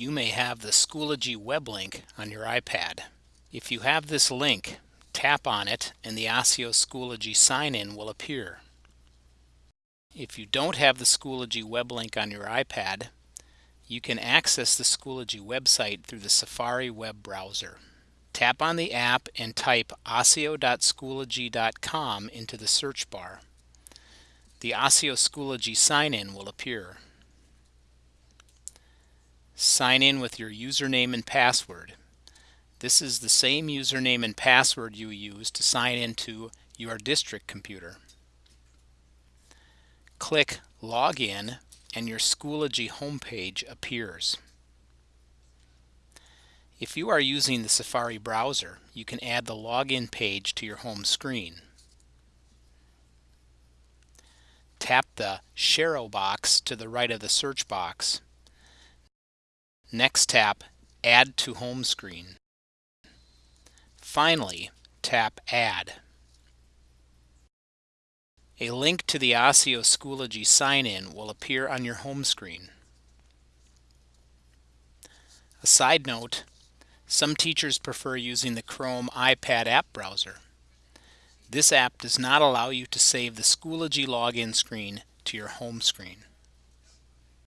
you may have the Schoology web link on your iPad. If you have this link, tap on it and the ASIO Schoology sign-in will appear. If you don't have the Schoology web link on your iPad, you can access the Schoology website through the Safari web browser. Tap on the app and type asio.schoology.com into the search bar. The ASIO Schoology sign-in will appear. Sign in with your username and password. This is the same username and password you use to sign into your district computer. Click Login and your Schoology homepage appears. If you are using the Safari browser, you can add the login page to your home screen. Tap the Sharo box to the right of the search box. Next tap Add to Home Screen. Finally, tap Add. A link to the ASIO Schoology sign-in will appear on your home screen. A side note, some teachers prefer using the Chrome iPad app browser. This app does not allow you to save the Schoology login screen to your home screen.